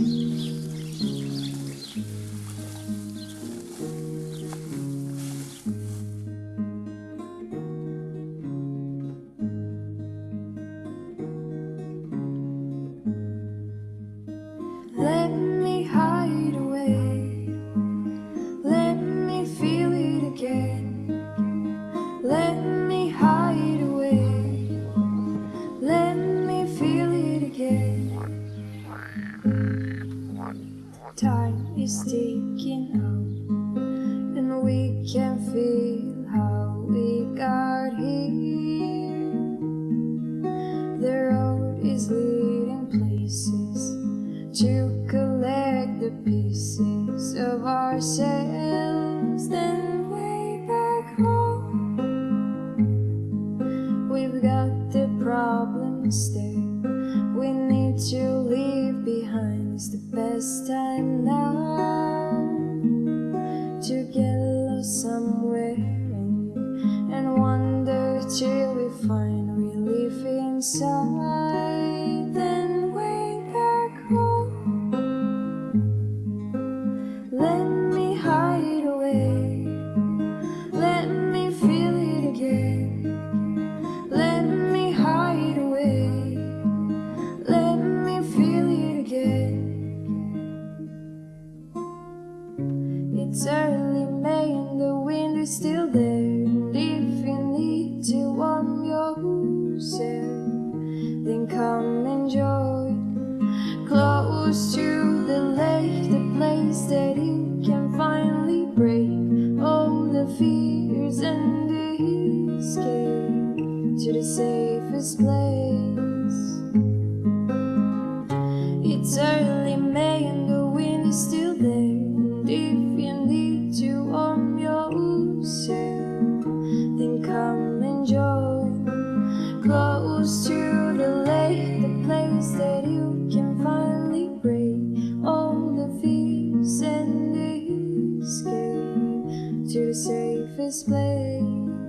Mm-hmm. Time is ticking out, and we can feel how we got here. The road is leading places to collect the pieces of ourselves. Then way back home, we've got the problems there. Somewhere and, and wander till we find relief inside. Then way back home, let me hide away. Let me feel it again. Let me hide away. Let me feel it again. It's early May is still there. If you need to warm yourself, then come and join Close to the lake, the place that you can finally break all the fears and escape to the safest place. Come enjoy. Close to the lake, the place that you can finally break all the fears and escape to the safest place.